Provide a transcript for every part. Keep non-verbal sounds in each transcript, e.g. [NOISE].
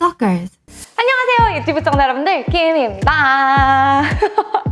Stalkers. 안녕하세요 유튜브 시청자 여러분들 김입니다.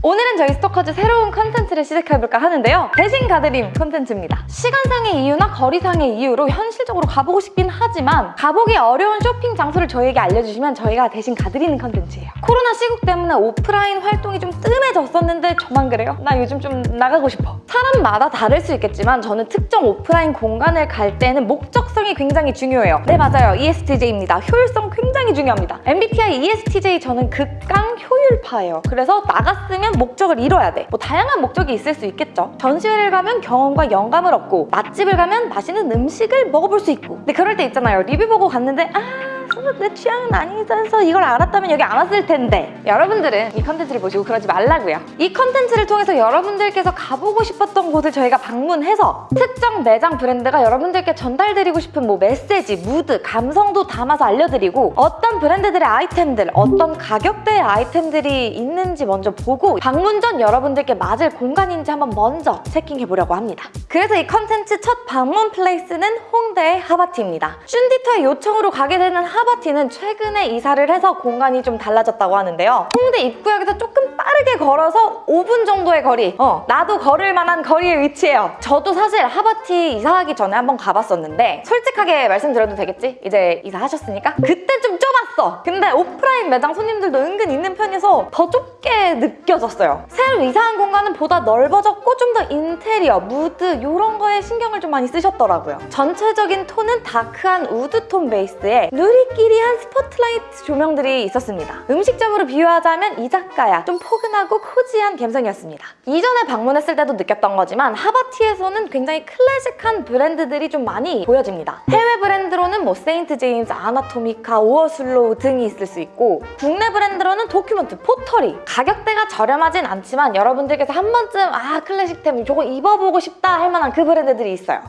오늘은 저희 스토커즈 새로운 컨텐츠를 시작해볼까 하는데요. 대신 가드림 컨텐츠입니다. 시간상의 이유나 거리상의 이유로 현실적으로 가보고 싶긴 하지만 가보기 어려운 쇼핑 장소를 저희에게 알려주시면 저희가 대신 가드리는 컨텐츠예요. 코로나 시국 때문에 오프라인 활동이 좀 뜸해졌었는데 저만 그래요? 나 요즘 좀 나가고 싶어. 사람마다 다를 수 있겠지만 저는 특정 오프라인 공간을 갈 때는 목적성이 굉장히 중요해요. 네 맞아요. ESTJ입니다. 효율성 굉장히 중요합니다. MBTI ESTJ 저는 극강 효율파예요. 그래서 나갔으면 목적을 이뤄야 돼. 뭐 다양한 목적이 있을 수 있겠죠. 전시회를 가면 경험과 영감을 얻고 맛집을 가면 맛있는 음식을 먹어볼 수 있고 근데 그럴 때 있잖아요. 리뷰 보고 갔는데 아 내 취향은 아니라서 이걸 알았다면 여기 안 왔을 텐데 여러분들은 이 컨텐츠를 보시고 그러지 말라고요. 이 컨텐츠를 통해서 여러분들께서 가보고 싶었던 곳을 저희가 방문해서 특정 매장 브랜드가 여러분들께 전달드리고 싶은 뭐 메시지, 무드, 감성도 담아서 알려드리고 어떤 브랜드들의 아이템들, 어떤 가격대의 아이템들이 있는지 먼저 보고 방문 전 여러분들께 맞을 공간인지 한번 먼저 checking해보려고 합니다. 그래서 이 컨텐츠 첫 방문 place는 홍대의 하바티입니다. 쭌디터의 요청으로 가게 되는 하바티 는 최근에 이사를 해서 공간이 좀 달라졌다고 하는데요. 홍대 입구역에서 조금 빠르게 걸어서 5분 정도의 거리 어, 나도 걸을 만한 거리에 위치해요. 저도 사실 하바티 이사하기 전에 한번 가봤었는데 솔직하게 말씀드려도 되겠지? 이제 이사하셨으니까? 그때 좀 좁았어. 근데 오프라인 매장 손님들도 은근 있는 편이어서 더 좁게 느껴졌어요. 새로 이사한 공간은 보다 넓어졌고 좀 더 인테리어, 무드 이런 거에 신경을 좀 많이 쓰셨더라고요. 전체적인 톤은 dark한 wood톤 베이스에 누리끼리한 스포트라이트 조명들이 있었습니다. 음식점으로 비유하자면 이자카야 좀 포근하고 cozy한 감성이었습니다. 이전에 방문했을 때도 느꼈던 거지만 하바티에서는 굉장히 클래식한 브랜드들이 좀 많이 보여집니다. 해외 브랜드로는 뭐 세인트 제임스, 아나토미카, 오어슬로우 등이 있을 수 있고 국내 브랜드로는 도큐먼트, 포터리 가격대가 저렴하진 않지만 여러분들께서 한 번쯤 아 클래식템 저거 입어보고 싶다 할 만한 그 브랜드들이 있어요.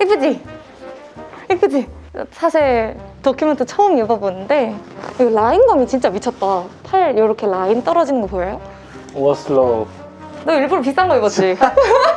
이쁘지? 이쁘지? 사실 도큐멘트 처음 입어보는데 이 라인감이 진짜 미쳤다. 팔 이렇게 라인 떨어지는 거 보여요? 오어슬로우 너 일부러 비싼 거 입었지? [LAUGHS]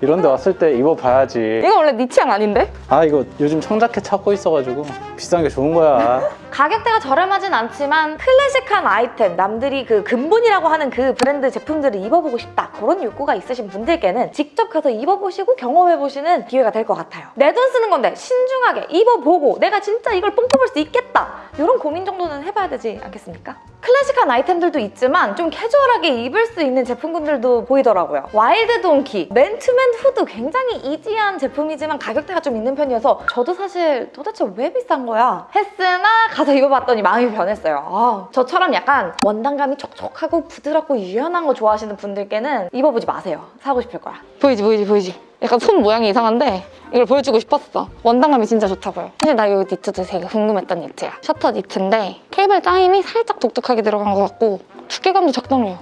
이런 데 왔을 때 입어봐야지 이거 원래 네 취향 아닌데? 아 이거 요즘 청자켓 찾고 있어가지고 비싼 게 좋은 거야 가격대가 저렴하진 않지만 클래식한 아이템, 남들이 그 근본이라고 하는 그 브랜드 제품들을 입어보고 싶다 그런 욕구가 있으신 분들께는 직접 가서 입어보시고 경험해보시는 기회가 될 것 같아요. 내 돈 쓰는 건데 신중하게 입어보고 내가 진짜 이걸 뽕뽑을 수 있겠다 이런 고민 정도는 해봐야 되지 않겠습니까? 클래식한 아이템들도 있지만 좀 캐주얼하게 입을 수 있는 제품군들도 보이더라고요. 와일드 돈키, 맨투맨 후드 굉장히 easy한 제품이지만 가격대가 좀 있는 편이어서 저도 사실 도대체 왜 비싼 거야? 했으나 가서 입어봤더니 마음이 변했어요. 아, 저처럼 약간 원단감이 촉촉하고 부드럽고 유연한 거 좋아하시는 분들께는 입어보지 마세요. 사고 싶을 거야. 보이지 보이지 보이지? 약간 손 모양이 이상한데 이걸 보여주고 싶었어. 원단감이 진짜 좋다고요. 사실 나 이 니트도 되게 궁금했던 니트야. 셔터 니트인데 케이블 짜임이 살짝 독특하게 들어간 것 같고 두께감도 적당해요.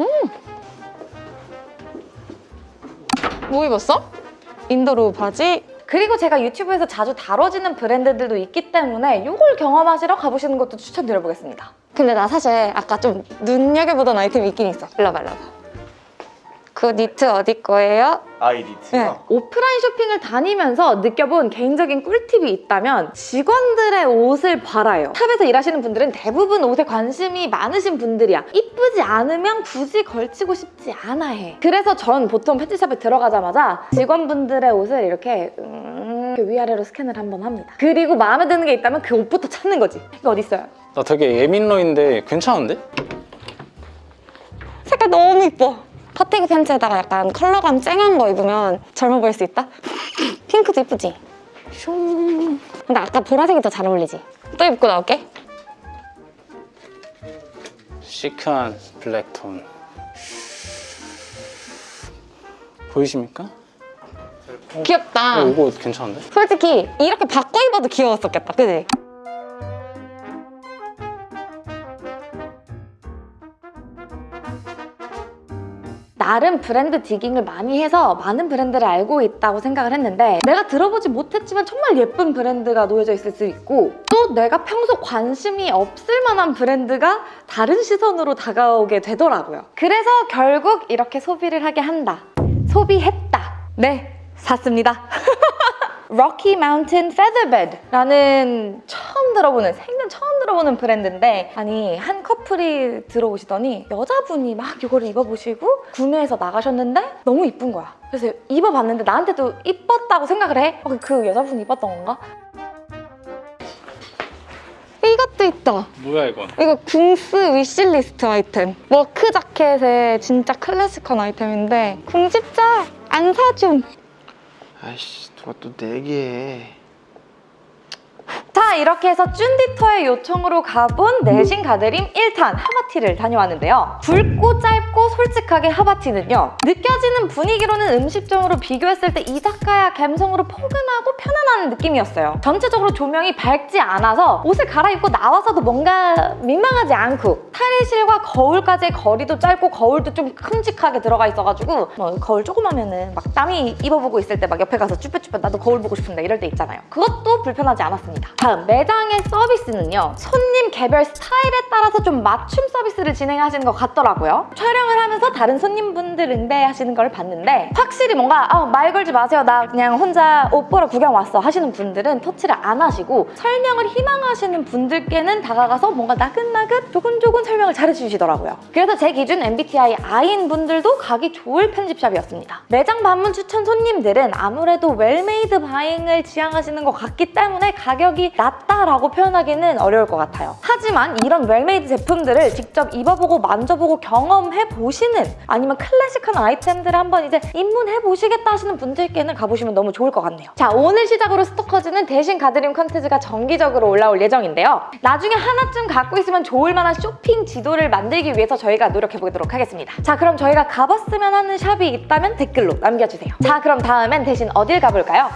음! 뭐 입었어? 인도로 바지 그리고 제가 유튜브에서 자주 다뤄지는 브랜드들도 있기 때문에 이걸 경험하시러 가보시는 것도 추천드려보겠습니다. 근데 나 사실 아까 좀 눈여겨보던 아이템이 있긴 있어. 일로 와봐, 일로 와봐. 그 니트 어디 거예요? 아 이 니트요? 네. 오프라인 쇼핑을 다니면서 느껴본 개인적인 꿀팁이 있다면 직원들의 옷을 팔아요. 샵에서 일하시는 분들은 대부분 옷에 관심이 많으신 분들이야. 이쁘지 않으면 굳이 걸치고 싶지 않아 해. 그래서 전 보통 편집샵에 들어가자마자 직원분들의 옷을 이렇게 음... 이렇게 위아래로 스캔을 한번 합니다. 그리고 마음에 드는 게 있다면 그 옷부터 찾는 거지. 이거 어디 있어요? 나 되게 예민러인데 괜찮은데? 색깔 너무 이뻐. 퍼티그 팬츠에다가 약간 컬러감 쨍한 거 입으면 젊어 보일 수 있다? [LAUGHS] 핑크도 이쁘지? 슝. 근데 아까 보라색이 더 잘 어울리지? 또 입고 나올게. 시크한 블랙톤 보이십니까? 귀엽다. 어, 이거 괜찮은데? 솔직히 이렇게 바꿔 입어도 귀여웠었겠다. 그지? 나름 브랜드 디깅을 많이 해서 많은 브랜드를 알고 있다고 생각을 했는데 내가 들어보지 못했지만 정말 예쁜 브랜드가 놓여져 있을 수 있고 또 내가 평소 관심이 없을 만한 브랜드가 다른 시선으로 다가오게 되더라고요. 그래서 결국 이렇게 소비를 하게 한다. 소비했다. 네, 샀습니다. [LAUGHS] Rocky Mountain Featherbed라는 처음 들어보는 생전 처음 들어보는 브랜드인데 아니 한 커플이 들어오시더니 여자분이 막 이거를 입어보시고 구매해서 나가셨는데 너무 이쁜 거야. 그래서 입어봤는데 나한테도 이뻤다고 생각을 해. 어, 그 여자분이 이뻤던 건가? 이것도 있다. 뭐야 이건? 이거 궁스 wishlist 아이템. work 자켓의 진짜 클래식한 아이템인데 궁집자 안 사줌. 아이씨 누가 또 내기해 자 이렇게 해서 쭌디터의 요청으로 가본 대신 가드림 1탄 하바티를 다녀왔는데요. 굵고 짧고 솔직하게 하바티는요 느껴지는 분위기로는 음식점으로 비교했을 때 이자카야 감성으로 포근하고 편안한 느낌이었어요. 전체적으로 조명이 밝지 않아서 옷을 갈아입고 나와서도 뭔가 민망하지 않고 탈의실과 거울까지의 거리도 짧고 거울도 좀 큼직하게 들어가 있어가지고 뭐 거울 조그마면은 막 남이 입어보고 있을 때 막 옆에 가서 쭈뼛쭈뼛 나도 거울 보고 싶은데 이럴 때 있잖아요. 그것도 불편하지 않았습니다. 다음 매장의 서비스는요 손님 개별 스타일에 따라서 좀 맞춤 서비스를 진행하시는 것 같더라고요. 촬영을 하면서 다른 손님분들 응대하시는 걸 봤는데 확실히 뭔가 아, 말 걸지 마세요. 나 그냥 혼자 옷 보러 구경 왔어 하시는 분들은 터치를 안 하시고 설명을 희망하시는 분들께는 다가가서 뭔가 나긋나긋 조근조근 설명을 잘 해주시더라고요. 그래서 제 기준 MBTI I인 분들도 가기 좋을 편집샵이었습니다. 매장 방문 추천 손님들은 아무래도 well-made buying을 지향하시는 것 같기 때문에 가격이 낮다라고 표현하기는 어려울 것 같아요. 하지만 이런 well-made 제품들을 직접 입어보고 만져보고 경험해 보시는 아니면 클래식한 아이템들을 한번 이제 입문해 보시겠다 하시는 분들께는 가보시면 너무 좋을 것 같네요. 자 오늘 시작으로 스토커즈는 대신 가드림 컨텐츠가 정기적으로 올라올 예정인데요. 나중에 하나쯤 갖고 있으면 좋을 만한 쇼핑 지도를 만들기 위해서 저희가 노력해 보도록 하겠습니다. 자 그럼 저희가 가봤으면 하는 샵이 있다면 댓글로 남겨주세요. 자 그럼 다음엔 대신 어딜 가볼까요?